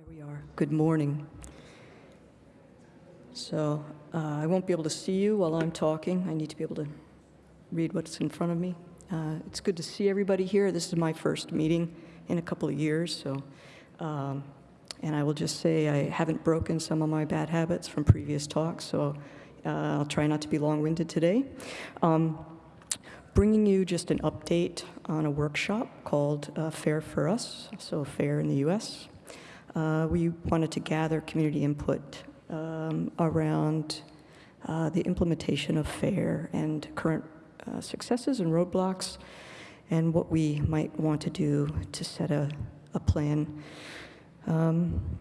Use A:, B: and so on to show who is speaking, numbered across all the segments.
A: There we are. Good morning. So uh, I won't be able to see you while I'm talking. I need to be able to read what's in front of me. Uh, It's good to see everybody here. This is my first meeting in a couple of years, so, um, and I will just say I haven't broken some of my bad habits from previous talks, so uh, I'll try not to be long-winded today. Um, Bringing you just an update on a workshop called uh, Fair for Us, so FAIR in the US. Uh, We wanted to gather community input um, around uh, the implementation of FAIR and current uh, successes and roadblocks, and what we might want to do to set a, a plan. Um,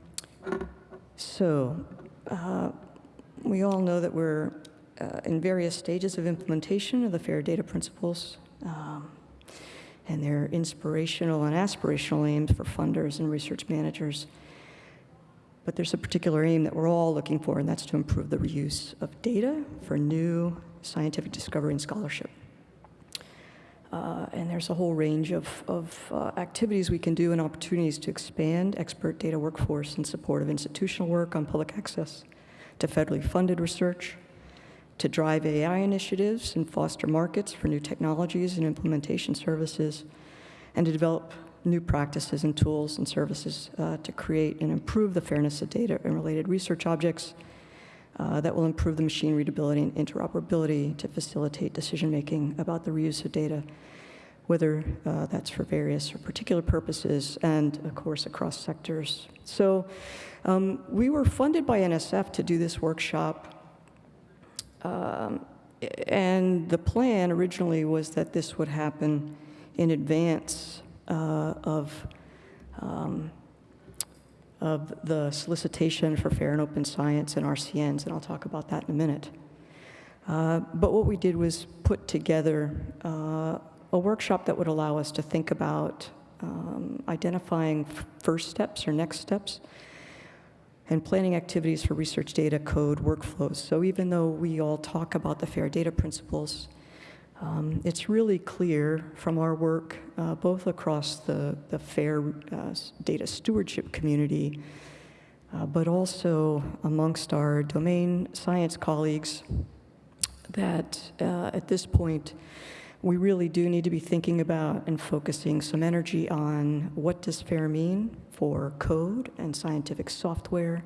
A: so, uh, we all know that we're uh, in various stages of implementation of the FAIR data principles, um, and their inspirational and aspirational aims for funders and research managers. But there's a particular aim that we're all looking for, and that's to improve the reuse of data for new scientific discovery and scholarship. Uh, and there's a whole range of, of uh, activities we can do and opportunities to expand expert data workforce in support of institutional work on public access to federally funded research, to drive AI initiatives and foster markets for new technologies and implementation services, and to develop new practices and tools and services uh, to create and improve the fairness of data and related research objects uh, that will improve the machine readability and interoperability to facilitate decision-making about the reuse of data, whether uh, that's for various or particular purposes, and of course across sectors. So um, we were funded by NSF to do this workshop um, and the plan originally was that this would happen in advance uh, of, um, of the solicitation for fair and open science and RCNs, and I'll talk about that in a minute. Uh, but what we did was put together uh, a workshop that would allow us to think about um, identifying first steps or next steps and planning activities for research data code workflows. So even though we all talk about the FAIR data principles, um, it's really clear from our work, uh, both across the, the FAIR uh, data stewardship community, uh, but also amongst our domain science colleagues, that uh, at this point, we really do need to be thinking about and focusing some energy on what does FAIR mean for code and scientific software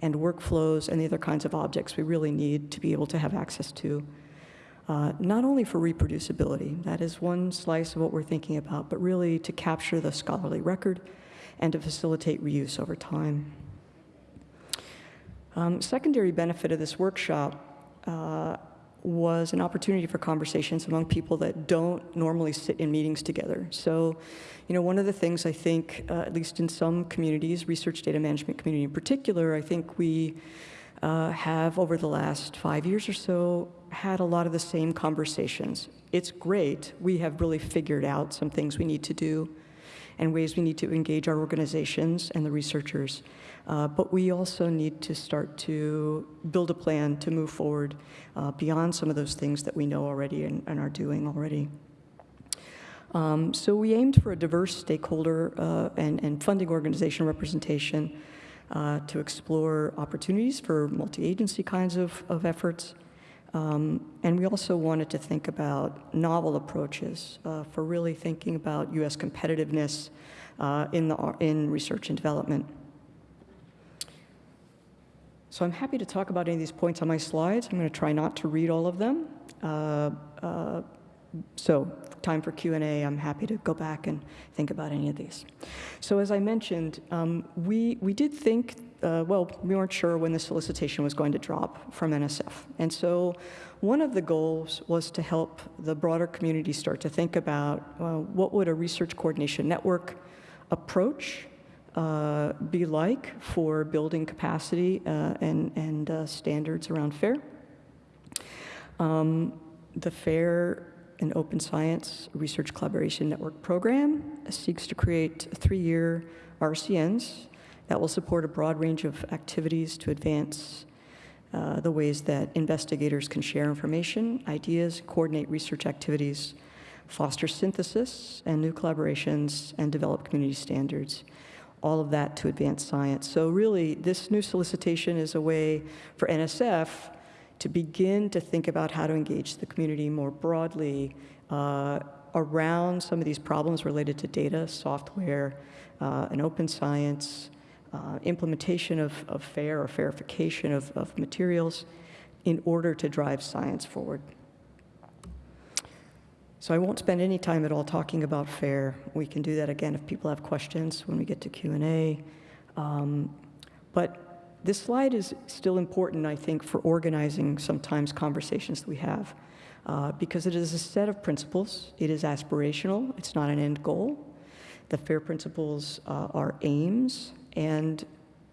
A: and workflows and the other kinds of objects we really need to be able to have access to. Uh, not only for reproducibility, that is one slice of what we're thinking about, but really to capture the scholarly record and to facilitate reuse over time. Um, secondary benefit of this workshop uh, was an opportunity for conversations among people that don't normally sit in meetings together. So, you know, one of the things I think, uh, at least in some communities, research data management community in particular, I think we uh, have over the last five years or so had a lot of the same conversations. It's great. We have really figured out some things we need to do and ways we need to engage our organizations and the researchers. Uh, but we also need to start to build a plan to move forward uh, beyond some of those things that we know already and, and are doing already. Um, so we aimed for a diverse stakeholder uh, and, and, funding organization representation uh, to explore opportunities for multi-agency kinds of, of efforts. Um, and we also wanted to think about novel approaches uh, for really thinking about U.S. competitiveness uh, in, the, in research and development. So I'm happy to talk about any of these points on my slides. I'm going to try not to read all of them. Uh, uh, so time for Q&A, I'm happy to go back and think about any of these. So as I mentioned, um, we, we did think, uh, well, we weren't sure when the solicitation was going to drop from NSF. And so one of the goals was to help the broader community start to think about well, what would a research coordination network approach uh, be like for building capacity uh, and, and uh, standards around FAIR. Um, the FAIR and Open Science Research Collaboration Network program seeks to create three-year RCNs that will support a broad range of activities to advance uh, the ways that investigators can share information, ideas, coordinate research activities, foster synthesis and new collaborations, and develop community standards all of that to advance science. So really, this new solicitation is a way for NSF to begin to think about how to engage the community more broadly uh, around some of these problems related to data, software, uh, and open science, uh, implementation of, of FAIR or FAIRification of, of materials in order to drive science forward. So I won't spend any time at all talking about FAIR. We can do that again if people have questions when we get to Q&A. Um, but this slide is still important, I think, for organizing sometimes conversations that we have uh, because it is a set of principles. It is aspirational. It's not an end goal. The FAIR principles uh, are aims and,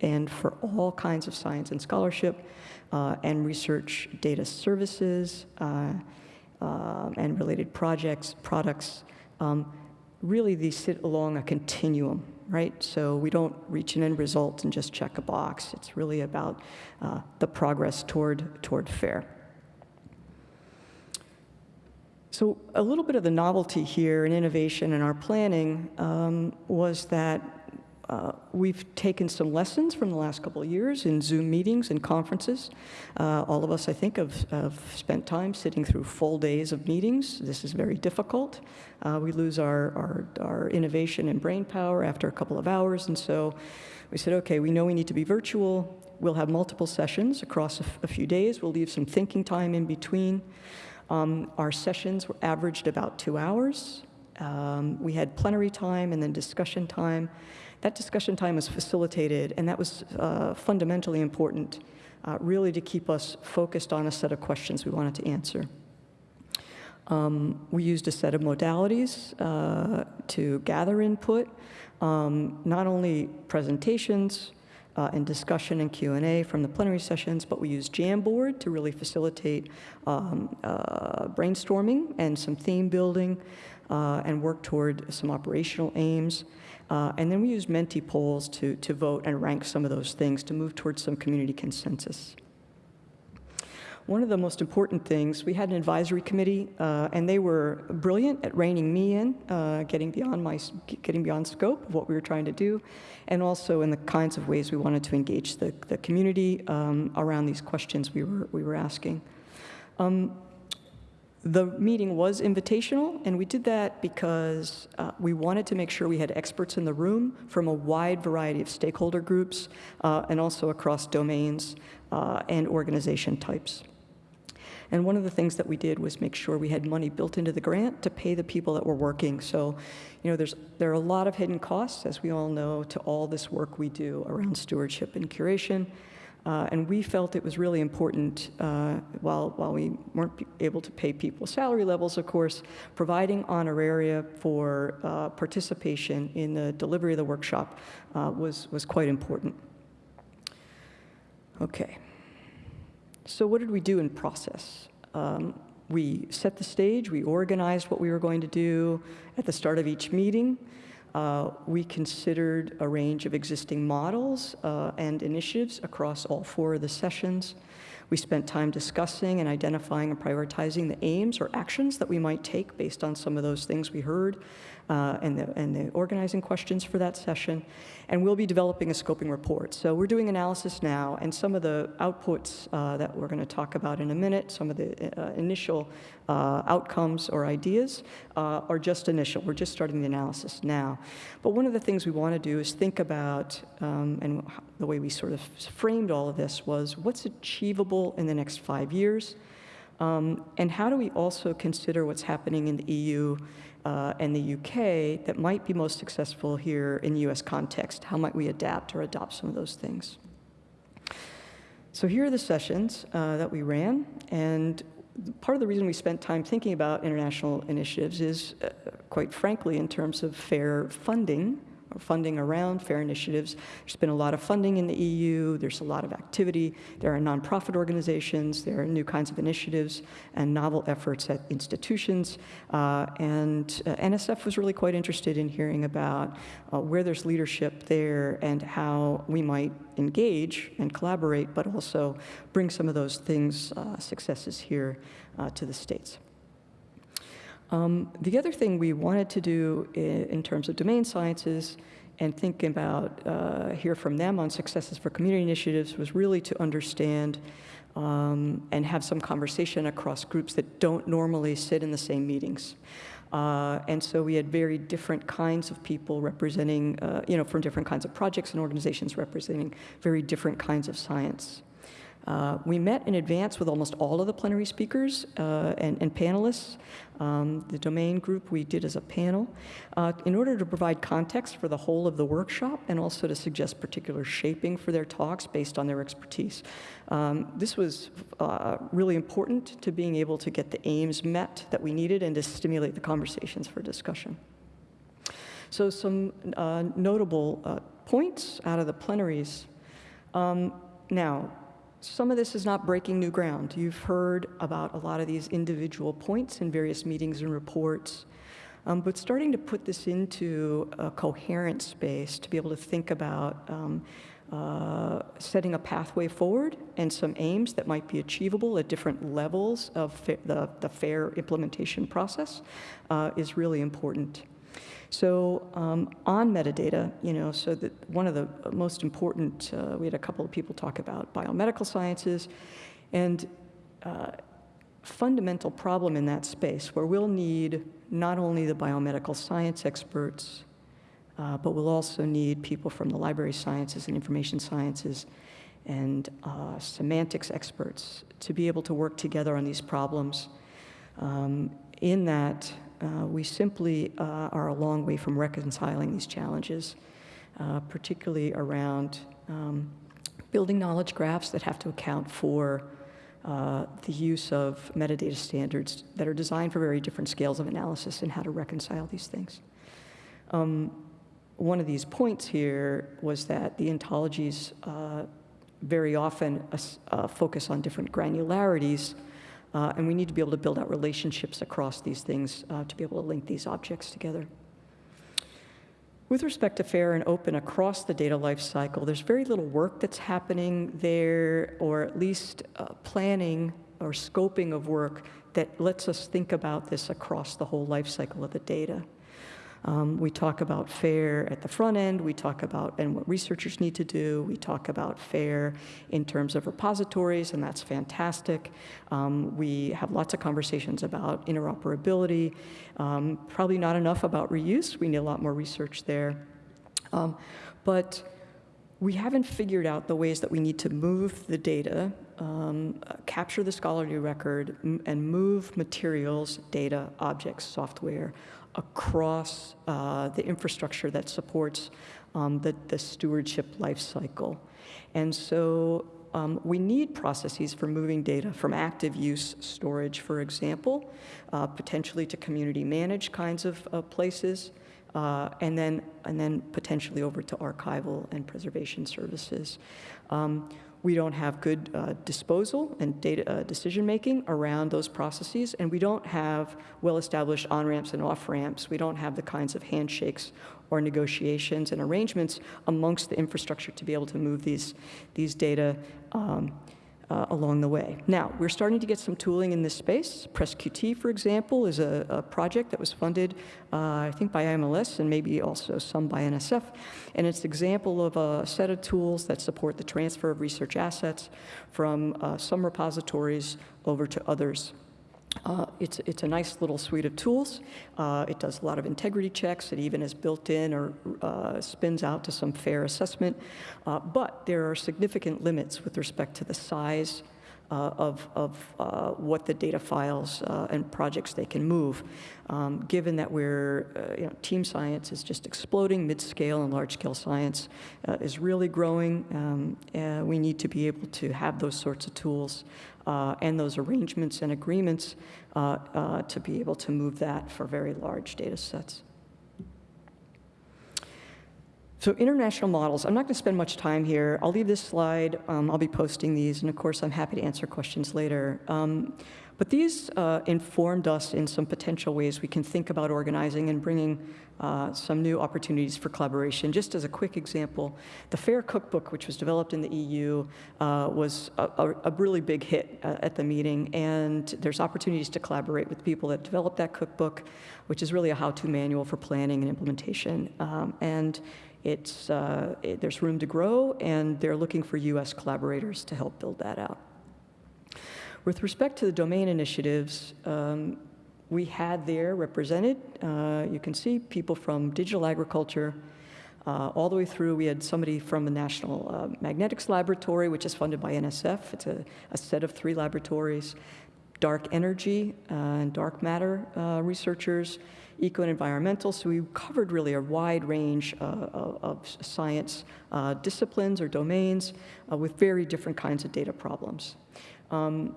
A: and for all kinds of science and scholarship uh, and research data services uh, uh, and related projects, products. Um, really, these sit along a continuum, right? So we don't reach an end result and just check a box. It's really about uh, the progress toward, toward FAIR. So a little bit of the novelty here and innovation in our planning um, was that uh, we've taken some lessons from the last couple of years in Zoom meetings and conferences. Uh, all of us, I think, have, have, spent time sitting through full days of meetings. This is very difficult. Uh, we lose our, our, our innovation and brain power after a couple of hours, and so we said, okay, we know we need to be virtual. We'll have multiple sessions across a few days. We'll leave some thinking time in between. Um, our sessions were averaged about two hours. Um, we had plenary time and then discussion time. That discussion time was facilitated, and that was uh, fundamentally important, uh, really to keep us focused on a set of questions we wanted to answer. Um, we used a set of modalities uh, to gather input, um, not only presentations, uh, and discussion and Q&A from the plenary sessions, but we use Jamboard to really facilitate um, uh, brainstorming and some theme building uh, and work toward some operational aims. Uh, and then we use Menti polls to, to vote and rank some of those things to move towards some community consensus. One of the most important things, we had an advisory committee, uh, and they were brilliant at reining me in, uh, getting beyond my, getting beyond scope of what we were trying to do, and also in the kinds of ways we wanted to engage the, the community um, around these questions we were, we were asking. Um, the meeting was invitational, and we did that because uh, we wanted to make sure we had experts in the room from a wide variety of stakeholder groups uh, and also across domains uh, and organization types. And one of the things that we did was make sure we had money built into the grant to pay the people that were working. So, you know, there's, there are a lot of hidden costs, as we all know, to all this work we do around stewardship and curation. Uh, and we felt it was really important, uh, while, while we weren't able to pay people salary levels, of course, providing honoraria for uh, participation in the delivery of the workshop uh, was, was quite important. Okay. So what did we do in process? Um, we set the stage, we organized what we were going to do at the start of each meeting. Uh, we considered a range of existing models uh, and initiatives across all four of the sessions. We spent time discussing and identifying and prioritizing the aims or actions that we might take based on some of those things we heard uh, and, the, and the organizing questions for that session. And we'll be developing a scoping report. So we're doing analysis now, and some of the outputs uh, that we're going to talk about in a minute, some of the uh, initial uh, outcomes or ideas uh, are just initial. We're just starting the analysis now. But one of the things we want to do is think about, um, and the way we sort of framed all of this was what's achievable in the next five years, um, and how do we also consider what's happening in the EU uh, and the UK that might be most successful here in the US context? How might we adapt or adopt some of those things? So here are the sessions uh, that we ran, and part of the reason we spent time thinking about international initiatives is, uh, quite frankly, in terms of fair funding funding around FAIR initiatives. There's been a lot of funding in the EU, there's a lot of activity, there are nonprofit organizations, there are new kinds of initiatives and novel efforts at institutions, uh, and uh, NSF was really quite interested in hearing about uh, where there's leadership there and how we might engage and collaborate, but also bring some of those things, uh, successes here uh, to the States. Um, the other thing we wanted to do in, in terms of domain sciences and thinking about, uh, hear from them on successes for community initiatives was really to understand um, and have some conversation across groups that don't normally sit in the same meetings. Uh, and so we had very different kinds of people representing, uh, you know, from different kinds of projects and organizations representing very different kinds of science. Uh, we met in advance with almost all of the plenary speakers uh, and, and, panelists. Um, the domain group we did as a panel uh, in order to provide context for the whole of the workshop and also to suggest particular shaping for their talks based on their expertise. Um, this was uh, really important to being able to get the aims met that we needed and to stimulate the conversations for discussion. So some uh, notable points out of the plenaries. Um, now, some of this is not breaking new ground. You've heard about a lot of these individual points in various meetings and reports, um, but starting to put this into a coherent space to be able to think about um, uh, setting a pathway forward and some aims that might be achievable at different levels of the, the FAIR implementation process uh, is really important. So um, on metadata, you know, so that one of the most important, uh, we had a couple of people talk about biomedical sciences, and uh, fundamental problem in that space where we'll need not only the biomedical science experts, uh, but we'll also need people from the library sciences and information sciences and uh, semantics experts to be able to work together on these problems. Um, in that, uh, we simply uh, are a long way from reconciling these challenges, uh, particularly around um, building knowledge graphs that have to account for uh, the use of metadata standards that are designed for very different scales of analysis and how to reconcile these things. Um, one of these points here was that the ontologies uh, very often focus on different granularities uh, and we need to be able to build out relationships across these things uh, to be able to link these objects together. With respect to fair and open across the data life cycle, there's very little work that's happening there, or at least uh, planning or scoping of work that lets us think about this across the whole life cycle of the data. Um, we talk about FAIR at the front end. We talk about and what researchers need to do. We talk about FAIR in terms of repositories, and that's fantastic. Um, we have lots of conversations about interoperability. Um, probably not enough about reuse. We need a lot more research there. Um, but we haven't figured out the ways that we need to move the data, um, uh, capture the scholarly record, and move materials, data, objects, software across uh, the infrastructure that supports um, the, the stewardship life cycle. And so um, we need processes for moving data from active use storage, for example, uh, potentially to community managed kinds of uh, places, uh, and then and then potentially over to archival and preservation services. Um, we don't have good uh, disposal and data uh, decision making around those processes, and we don't have well-established on-ramps and off-ramps. We don't have the kinds of handshakes or negotiations and arrangements amongst the infrastructure to be able to move these, these data um, uh, along the way. Now, we're starting to get some tooling in this space. PresQT, for example, is a, a project that was funded, uh, I think, by IMLS and maybe also some by NSF. And it's an example of a set of tools that support the transfer of research assets from uh, some repositories over to others. Uh, it's, it's a nice little suite of tools. Uh, it does a lot of integrity checks. It even is built in or uh, spins out to some fair assessment. Uh, but there are significant limits with respect to the size uh, of, of uh, what the data files uh, and projects they can move. Um, given that we're, uh, you know, team science is just exploding, mid-scale and large-scale science uh, is really growing. Um, we need to be able to have those sorts of tools and those arrangements and agreements to be able to move that for very large data sets. So international models, I'm not going to spend much time here. I'll leave this slide. Um, I'll be posting these, and of course, I'm happy to answer questions later. Um, but these uh, informed us in some potential ways we can think about organizing and bringing uh, some new opportunities for collaboration. Just as a quick example, the FAIR Cookbook, which was developed in the EU, uh, was a, a, really big hit uh, at the meeting, and there's opportunities to collaborate with people that developed that cookbook, which is really a how-to manual for planning and implementation. Um, and It's, uh, it- there's room to grow, and they're looking for US collaborators to help build that out. With respect to the domain initiatives, um, we had there represented, uh, you can see people from digital agriculture, uh, all the way through, we had somebody from the National uh, Magnetics Laboratory, which is funded by NSF. It's a, a set of three laboratories. Dark energy uh, and dark matter uh, researchers, eco and environmental. So we covered really a wide range uh, of, science uh, disciplines or domains uh, with very different kinds of data problems. Um,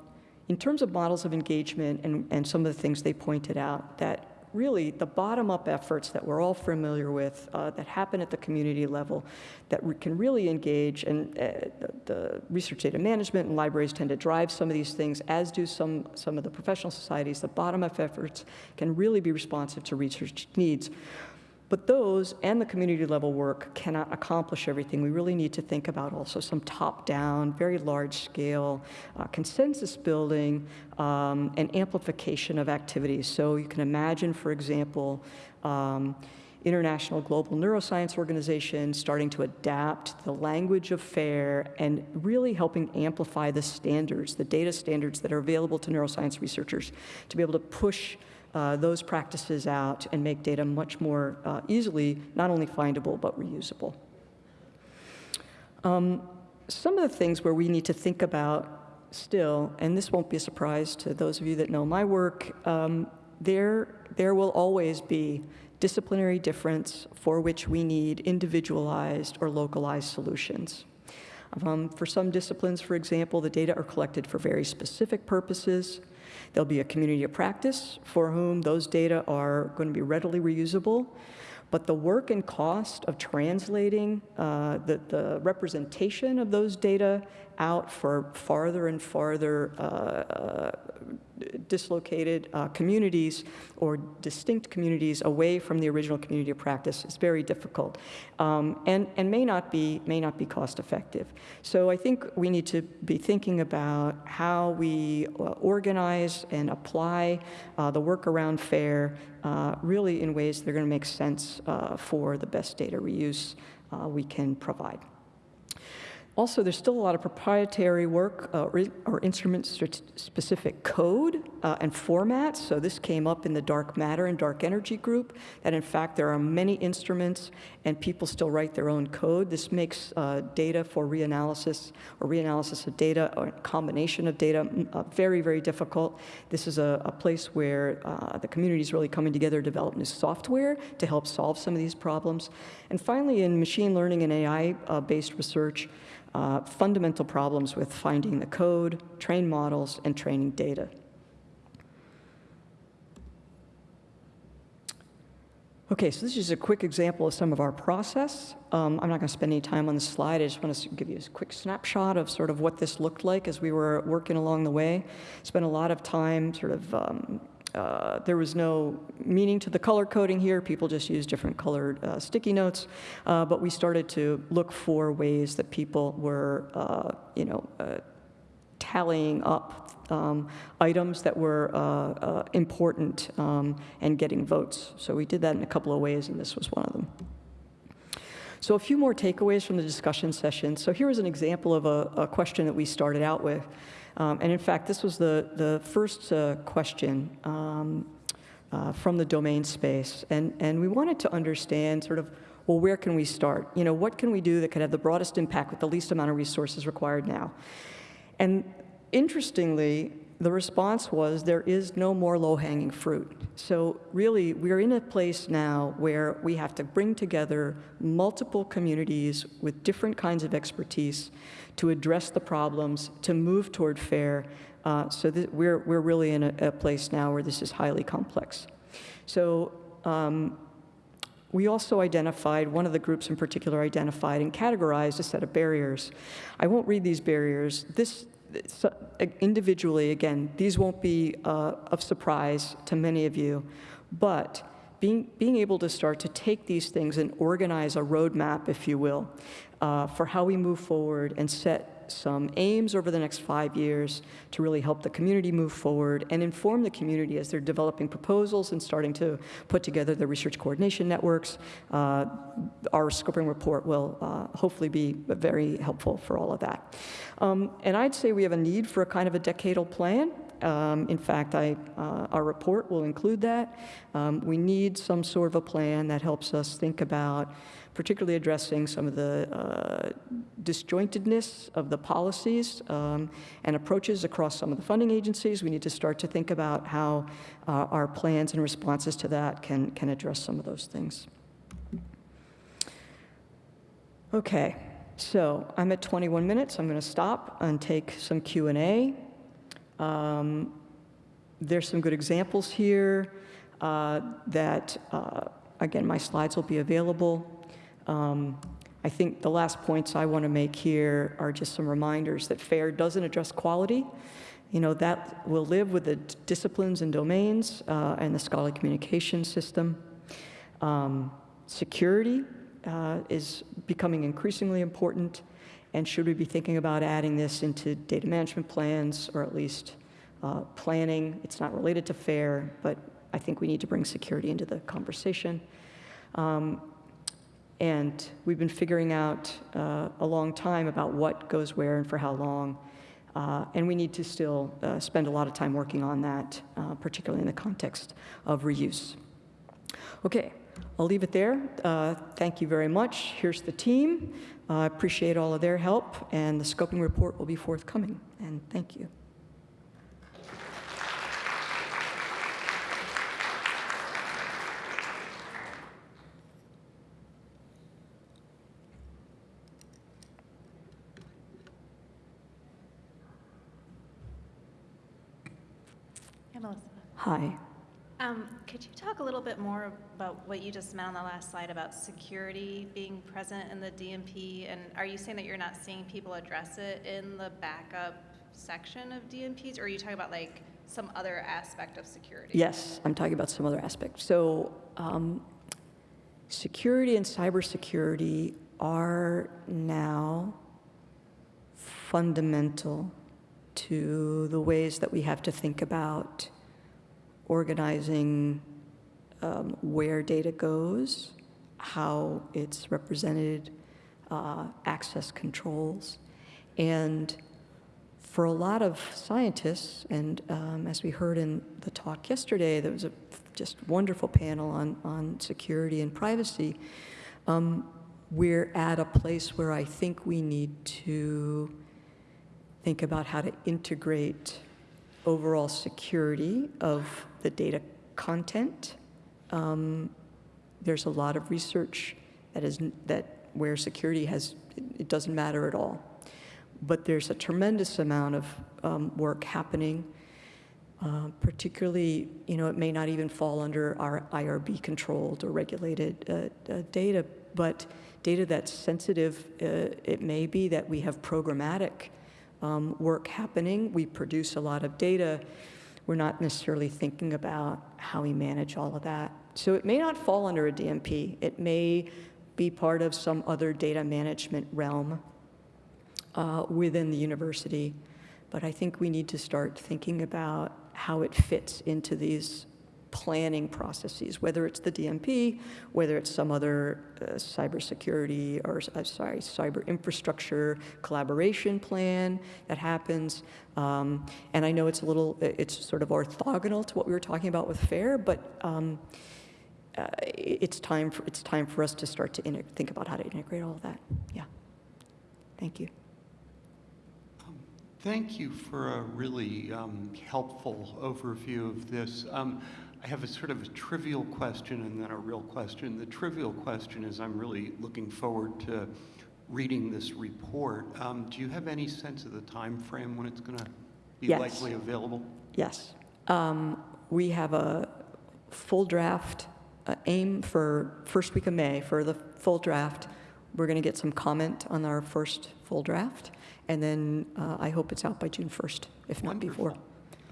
A: in terms of models of engagement and, and some of the things they pointed out, that really the bottom-up efforts that we're all familiar with uh, that happen at the community level that can really engage and uh, the, the, research data management and libraries tend to drive some of these things as do some, some of the professional societies. The bottom-up efforts can really be responsive to research needs. But those and the community level work cannot accomplish everything. We really need to think about also some top-down, very large scale uh, consensus building um, and amplification of activities. So you can imagine, for example, um, International Global Neuroscience Organization starting to adapt the language of FAIR and really helping amplify the standards, the data standards that are available to neuroscience researchers to be able to push uh, those practices out and make data much more uh, easily, not only findable, but reusable. Um, some of the things where we need to think about still, and this won't be a surprise to those of you that know my work, um, there, there will always be disciplinary difference for which we need individualized or localized solutions. Um, for some disciplines, for example, the data are collected for very specific purposes. There'll be a community of practice for whom those data are going to be readily reusable. But the work and cost of translating uh, the, the, representation of those data out for farther and farther uh, uh, dislocated uh, communities or distinct communities away from the original community of practice is very difficult um, and, and may, not be, may not be cost effective. So I think we need to be thinking about how we uh, organize and apply uh, the work around FAIR uh, really in ways that are going to make sense uh, for the best data reuse we can provide. Also, there's still a lot of proprietary work uh, or instrument-specific code uh, and formats. So this came up in the dark matter and dark energy group, that in fact there are many instruments and people still write their own code. This makes uh, data for reanalysis or reanalysis of data or combination of data mm, uh, very, very difficult. This is a, a place where uh, the community is really coming together to develop new software to help solve some of these problems. And finally, in machine learning and AI-based uh, research, uh, fundamental problems with finding the code, train models, and training data. Okay, so this is a quick example of some of our process. Um, I'm not going to spend any time on this slide. I just want to give you a quick snapshot of sort of what this looked like as we were working along the way. Spent a lot of time sort of um, uh, there was no meaning to the color coding here. People just used different colored uh, sticky notes. Uh, but we started to look for ways that people were, uh, you know, uh, tallying up um, items that were important um, and getting votes. So we did that in a couple of ways, and this was one of them. So a few more takeaways from the discussion session. So here is an example of a, a question that we started out with. Um, and in fact, this was the, the first uh, question um, uh, from the domain space. And, and we wanted to understand sort of, well, where can we start? You know, what can we do that could have the broadest impact with the least amount of resources required now? And interestingly, the response was there is no more low-hanging fruit. So really, we're in a place now where we have to bring together multiple communities with different kinds of expertise to address the problems, to move toward FAIR. Uh, so we're, we're really in a, a, place now where this is highly complex. So um, we also identified, one of the groups in particular identified and categorized a set of barriers. I won't read these barriers. This, so, individually, again, these won't be uh, of surprise to many of you, but being, being able to start to take these things and organize a roadmap, if you will, uh, for how we move forward and set some aims over the next five years to really help the community move forward and inform the community as they're developing proposals and starting to put together the research coordination networks. Uh, Our scoping report will uh, hopefully be very helpful for all of that. Um, And I'd say we have a need for a kind of a decadal plan. Um, In fact, I, uh, our report will include that. Um, We need some sort of a plan that helps us think about particularly addressing some of the uh, disjointedness of the policies um, and approaches across some of the funding agencies. We need to start to think about how uh, our plans and responses to that can, can address some of those things. Okay, so I'm at 21 minutes. I'm going to stop and take some Q&A. Um, There's some good examples here uh, that, uh, again, my slides will be available. Um, I think the last points I want to make here are just some reminders that FAIR doesn't address quality. You know, that will live with the disciplines and domains uh, and the scholarly communication system. Um, Security uh, is becoming increasingly important, and should we be thinking about adding this into data management plans, or at least uh, planning? It's not related to FAIR, but I think we need to bring security into the conversation. Um, And we've been figuring out uh, a long time about what goes where and for how long. Uh, And we need to still uh, spend a lot of time working on that, uh, particularly in the context of reuse. Okay, I'll leave it there. Uh, Thank you very much. Here's the team. I appreciate all of their help, and the scoping report will be forthcoming. And thank you. Hi.
B: Um, Could you talk a little bit more about what you just meant on the last slide about security being present in the DMP? And are you saying that you're not seeing people address it in the backup section of DMPs? Or are you talking about like some other aspect of security?
A: Yes, I'm talking about some other aspects. So, um, security and cybersecurity are now fundamental to the ways that we have to think about organizing um, where data goes, how it's represented, uh, access controls. And for a lot of scientists, and um, as we heard in the talk yesterday, there was a just wonderful panel on, on security and privacy. Um, we're at a place where I think we need to think about how to integrate overall security of the data content. Um, there's a lot of research that is that where security has it doesn't matter at all, but there's a tremendous amount of um, work happening. Uh, particularly, you know, it may not even fall under our IRB controlled or regulated uh, uh, data, but data that's sensitive, uh, it may be that we have programmatic um, work happening. We produce a lot of data. We're not necessarily thinking about how we manage all of that. So it may not fall under a DMP. It may be part of some other data management realm uh, within the university. But I think we need to start thinking about how it fits into these planning processes, whether it's the DMP, whether it's some other uh, cybersecurity or, uh, sorry, cyber infrastructure collaboration plan that happens. Um, and I know it's a little, it's sort of orthogonal to what we were talking about with FAIR, but um, uh, it's time for it's time for us to start to think about how to integrate all of that. Yeah. Thank you.
C: Thank you for a really um, helpful overview of this. Um, I have a sort of a trivial question and then a real question. The trivial question is I'm really looking forward to reading this report. Um, do you have any sense of the time frame when it's going to be
A: Yes.
C: likely available?
A: Yes. Um, we have a full draft uh, aim for first week of May for the full draft. We're going to get some comment on our first full draft, and then uh, I hope it's out by June 1st, if not before.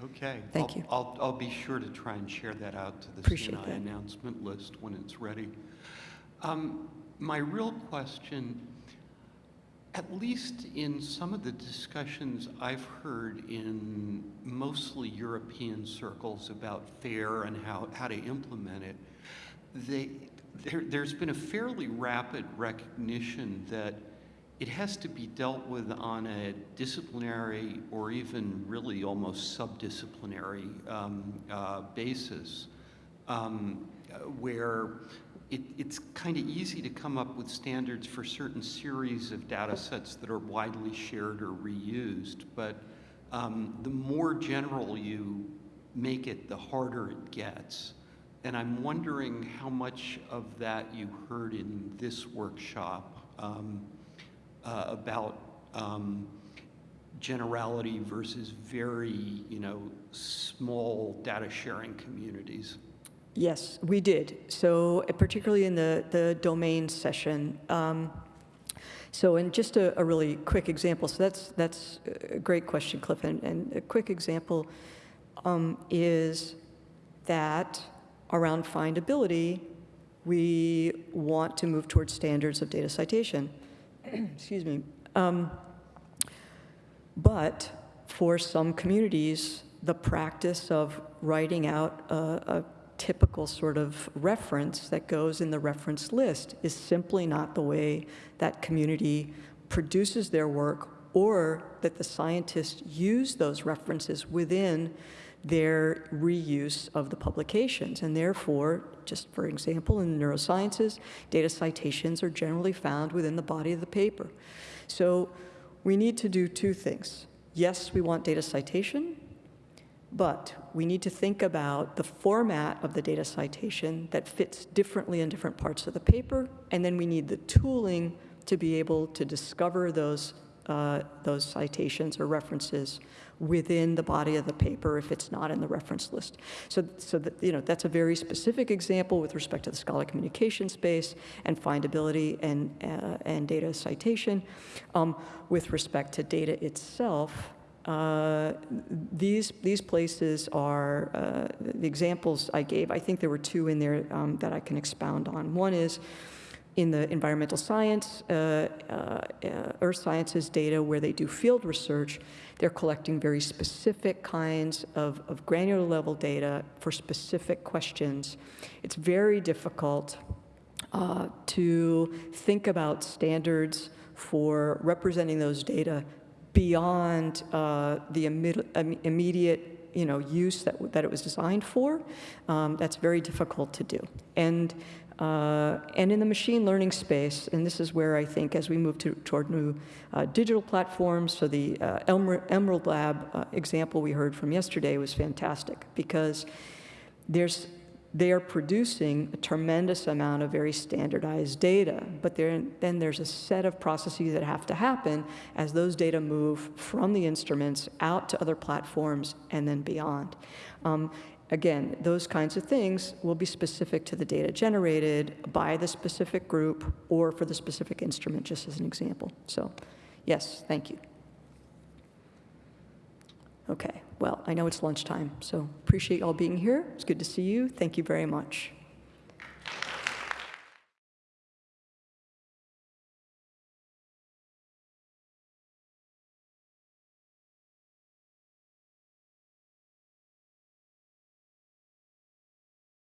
C: Okay.
A: Thank
C: I'll-
A: you.
C: I'll, I'll be sure to try and share that out to the
A: Appreciate
C: CNI
A: that.
C: announcement list when it's ready. Um, My real question, At least in some of the discussions I've heard in mostly European circles about FAIR and how, how to implement it, they, there, there's been a fairly rapid recognition that it has to be dealt with on a disciplinary or even really almost subdisciplinary um, uh, basis, um, where it, it's kind of easy to come up with standards for certain series of data sets that are widely shared or reused, but um, the more general you make it, the harder it gets. And I'm wondering how much of that you heard in this workshop um, uh, about um, generality versus very, you know, small data sharing communities.
A: Yes, we did. So uh, particularly in the, the domain session. Um, so in just a, a really quick example, so that's, that's a great question, Cliff. And, and a quick example um, is that around findability, we want to move towards standards of data citation. Excuse me. Um, but for some communities, the practice of writing out a, a typical sort of reference that goes in the reference list is simply not the way that community produces their work or that the scientists use those references within their reuse of the publications. And therefore, just for example, in the neurosciences, data citations are generally found within the body of the paper. So we need to do two things. Yes, we want data citation, but we need to think about the format of the data citation that fits differently in different parts of the paper, and then we need the tooling to be able to discover those, uh, those citations or references within the body of the paper if it's not in the reference list. So, so that, you know, that's a very specific example with respect to the scholarly communication space and findability and, uh, and data citation. Um, with respect to data itself, uh, these, these places are, uh, the examples I gave, I think there were two in there um, that I can expound on. One is in the environmental science, uh, uh, uh, earth sciences data where they do field research, they're collecting very specific kinds of, of granular level data for specific questions. It's very difficult uh, to think about standards for representing those data beyond uh, the imme immediate you know, use that, that it was designed for. Um, that's very difficult to do. And uh, and in the machine learning space, and this is where I think as we move to, toward new uh, digital platforms, so the uh, Emerald Lab uh, example we heard from yesterday was fantastic because there's, they are producing a tremendous amount of very standardized data, but there, then there's a set of processes that have to happen as those data move from the instruments out to other platforms and then beyond. Um, Again, those kinds of things will be specific to the data generated by the specific group or for the specific instrument, just as an example. So, yes, thank you. Okay, well, I know it's lunchtime, so appreciate y'all being here. It's good to see you. Thank you very much.